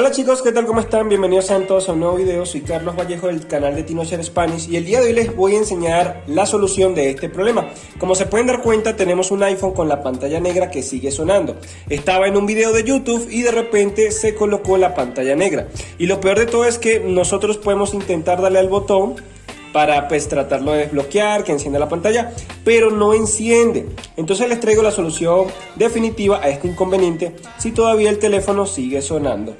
Hola chicos, ¿qué tal? ¿Cómo están? Bienvenidos a todos a un nuevo video. Soy Carlos Vallejo del canal de TinoShare Spanish y el día de hoy les voy a enseñar la solución de este problema. Como se pueden dar cuenta, tenemos un iPhone con la pantalla negra que sigue sonando. Estaba en un video de YouTube y de repente se colocó la pantalla negra. Y lo peor de todo es que nosotros podemos intentar darle al botón para pues tratarlo de desbloquear, que encienda la pantalla, pero no enciende. Entonces les traigo la solución definitiva a este inconveniente si todavía el teléfono sigue sonando.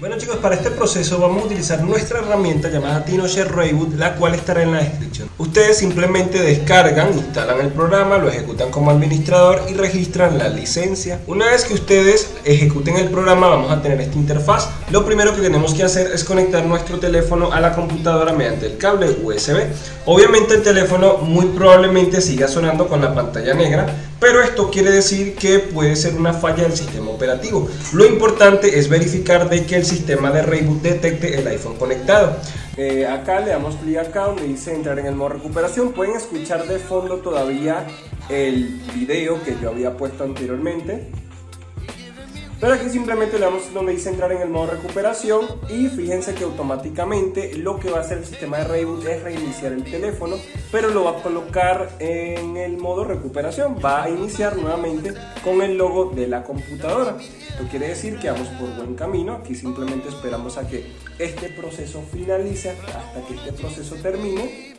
Bueno chicos, para este proceso vamos a utilizar nuestra herramienta llamada TinoShare Reboot, la cual estará en la descripción. Ustedes simplemente descargan, instalan el programa, lo ejecutan como administrador y registran la licencia. Una vez que ustedes ejecuten el programa vamos a tener esta interfaz. Lo primero que tenemos que hacer es conectar nuestro teléfono a la computadora mediante el cable USB. Obviamente el teléfono muy probablemente siga sonando con la pantalla negra, pero esto quiere decir que puede ser una falla del sistema operativo. Lo importante es verificar de que el sistema de reboot detecte el iPhone conectado. Eh, acá le damos clic acá donde dice entrar en el modo recuperación. Pueden escuchar de fondo todavía el video que yo había puesto anteriormente. Pero aquí simplemente le damos donde dice entrar en el modo recuperación y fíjense que automáticamente lo que va a hacer el sistema de reboot es reiniciar el teléfono, pero lo va a colocar en el modo recuperación, va a iniciar nuevamente con el logo de la computadora. Esto quiere decir que vamos por buen camino, aquí simplemente esperamos a que este proceso finalice hasta que este proceso termine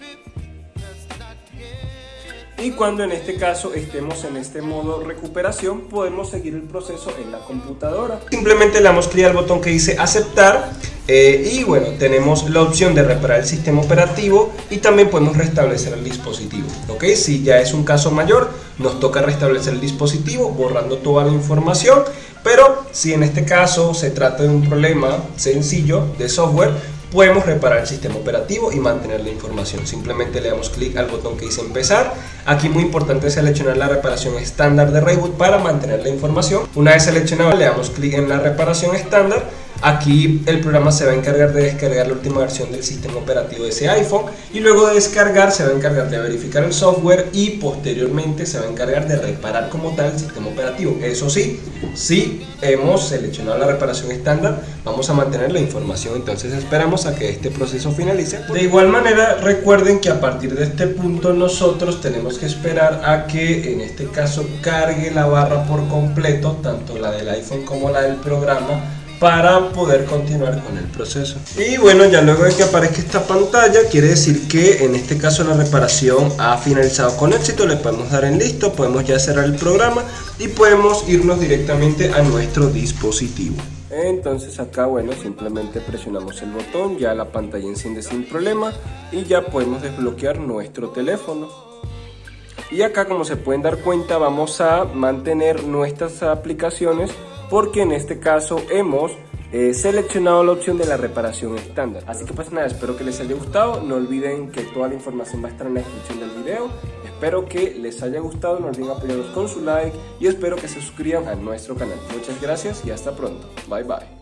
y cuando en este caso estemos en este modo recuperación podemos seguir el proceso en la computadora. Simplemente le damos clic al botón que dice aceptar eh, y bueno, tenemos la opción de reparar el sistema operativo y también podemos restablecer el dispositivo. ¿ok? Si ya es un caso mayor, nos toca restablecer el dispositivo borrando toda la información, pero si en este caso se trata de un problema sencillo de software, podemos reparar el sistema operativo y mantener la información. Simplemente le damos clic al botón que dice empezar. Aquí muy importante seleccionar la reparación estándar de reboot para mantener la información. Una vez seleccionado le damos clic en la reparación estándar Aquí el programa se va a encargar de descargar la última versión del sistema operativo de ese iPhone y luego de descargar se va a encargar de verificar el software y posteriormente se va a encargar de reparar como tal el sistema operativo. Eso sí, si hemos seleccionado la reparación estándar, vamos a mantener la información, entonces esperamos a que este proceso finalice. De igual manera, recuerden que a partir de este punto nosotros tenemos que esperar a que en este caso cargue la barra por completo, tanto la del iPhone como la del programa para poder continuar con el proceso. Y bueno, ya luego de que aparezca esta pantalla, quiere decir que en este caso la reparación ha finalizado con éxito, le podemos dar en listo, podemos ya cerrar el programa y podemos irnos directamente a nuestro dispositivo. Entonces acá, bueno, simplemente presionamos el botón, ya la pantalla enciende sin problema y ya podemos desbloquear nuestro teléfono. Y acá, como se pueden dar cuenta, vamos a mantener nuestras aplicaciones porque en este caso hemos eh, seleccionado la opción de la reparación estándar. Así que pues nada, espero que les haya gustado. No olviden que toda la información va a estar en la descripción del video. Espero que les haya gustado, no olviden apoyarnos con su like y espero que se suscriban a nuestro canal. Muchas gracias y hasta pronto. Bye bye.